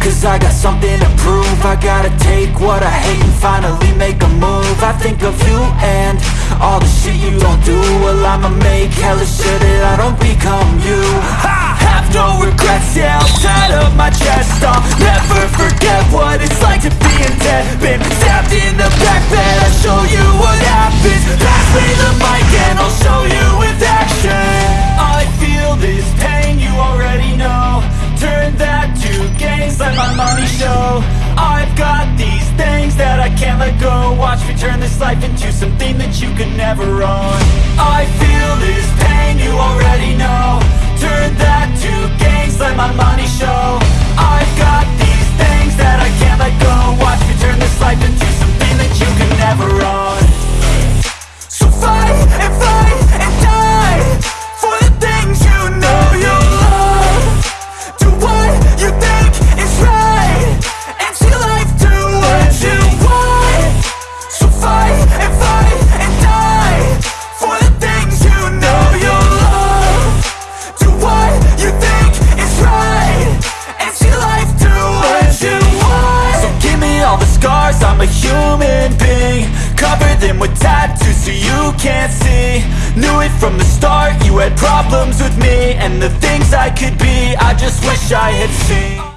Cause I got something to prove. I gotta take what I hate and finally make a move. I think of you and all the shit you don't do. Well I'ma make hella sure that I don't become you. I have no regrets, yeah, tie up my chest. I'll never forget what it's like to be in debt. Been stabbed in the back bed, this life into something that you could never own I'm a human being Cover them with tattoos so you can't see. Knew it from the start, you had problems with me And the things I could be, I just wish I had seen